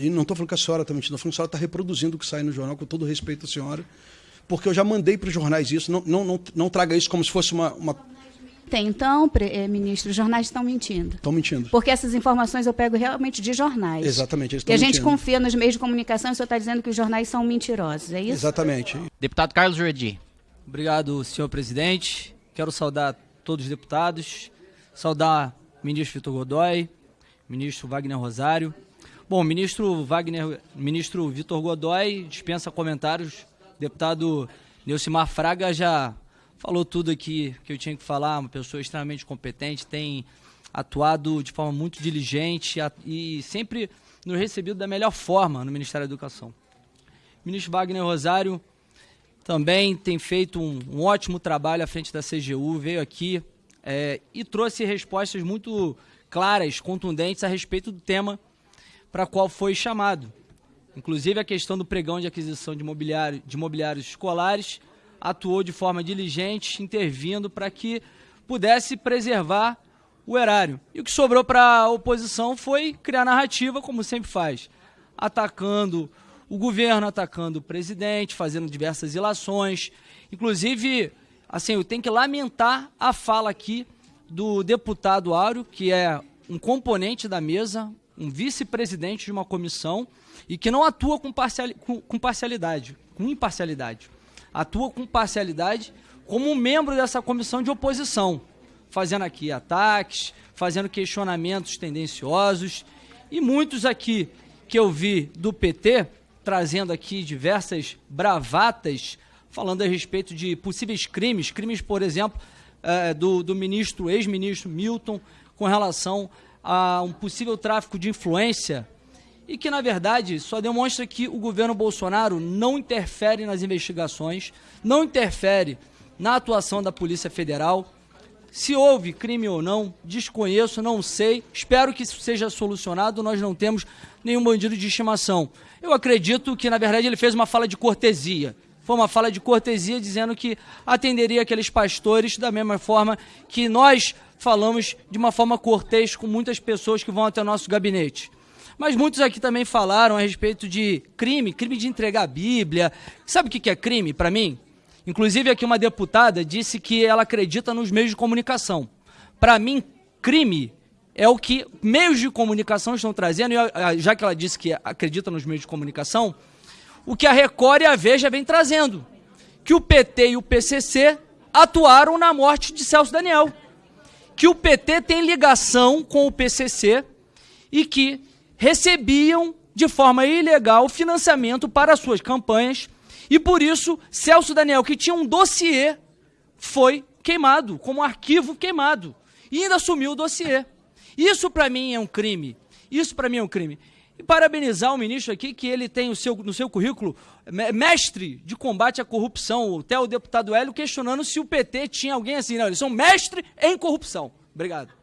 E não estou falando que a senhora está mentindo, estou falando que a senhora está reproduzindo o que sai no jornal, com todo respeito à senhora, porque eu já mandei para os jornais isso, não, não, não, não traga isso como se fosse uma... uma... Tem, então, pre, eh, ministro, os jornais estão mentindo. Estão mentindo. Porque essas informações eu pego realmente de jornais. Exatamente, eles E a estão gente mentindo. confia nos meios de comunicação e o senhor está dizendo que os jornais são mentirosos, é isso? Exatamente. Deputado Carlos Jordi. Obrigado, senhor presidente. Quero saudar todos os deputados, saudar o ministro Vitor Godoy, ministro Wagner Rosário. Bom, ministro Wagner, ministro Vitor Godoy dispensa comentários. Deputado Neucimar Fraga já falou tudo aqui que eu tinha que falar, uma pessoa extremamente competente, tem atuado de forma muito diligente e sempre nos recebido da melhor forma no Ministério da Educação. Ministro Wagner Rosário também tem feito um, um ótimo trabalho à frente da CGU, veio aqui é, e trouxe respostas muito claras, contundentes a respeito do tema para qual foi chamado. Inclusive a questão do pregão de aquisição de, mobiliário, de mobiliários escolares, atuou de forma diligente, intervindo para que pudesse preservar o erário. E o que sobrou para a oposição foi criar narrativa, como sempre faz, atacando o governo, atacando o presidente, fazendo diversas ilações. Inclusive, assim, eu tenho que lamentar a fala aqui do deputado Áureo, que é um componente da mesa, um vice-presidente de uma comissão e que não atua com, parciali com, com parcialidade, com imparcialidade. Atua com parcialidade como um membro dessa comissão de oposição, fazendo aqui ataques, fazendo questionamentos tendenciosos e muitos aqui que eu vi do PT trazendo aqui diversas bravatas falando a respeito de possíveis crimes, crimes, por exemplo, eh, do, do ministro, ex-ministro Milton, com relação a um possível tráfico de influência e que, na verdade, só demonstra que o governo Bolsonaro não interfere nas investigações, não interfere na atuação da Polícia Federal. Se houve crime ou não, desconheço, não sei. Espero que isso seja solucionado. Nós não temos nenhum bandido de estimação. Eu acredito que, na verdade, ele fez uma fala de cortesia. Foi uma fala de cortesia dizendo que atenderia aqueles pastores da mesma forma que nós falamos de uma forma cortês com muitas pessoas que vão até o nosso gabinete. Mas muitos aqui também falaram a respeito de crime, crime de entregar a Bíblia. Sabe o que é crime para mim? Inclusive aqui uma deputada disse que ela acredita nos meios de comunicação. Para mim, crime é o que meios de comunicação estão trazendo, e já que ela disse que acredita nos meios de comunicação, o que a Record e a Veja vem trazendo. Que o PT e o PCC atuaram na morte de Celso Daniel. Que o PT tem ligação com o PCC e que recebiam de forma ilegal financiamento para suas campanhas e por isso Celso Daniel, que tinha um dossiê, foi queimado, como arquivo queimado, e ainda assumiu o dossiê. Isso para mim é um crime. Isso para mim é um crime. E parabenizar o ministro aqui, que ele tem o seu, no seu currículo me- mestre de combate à corrupção, até o deputado Hélio questionando se o PT tinha alguém assim. Não, eles são mestre em corrupção. Obrigado.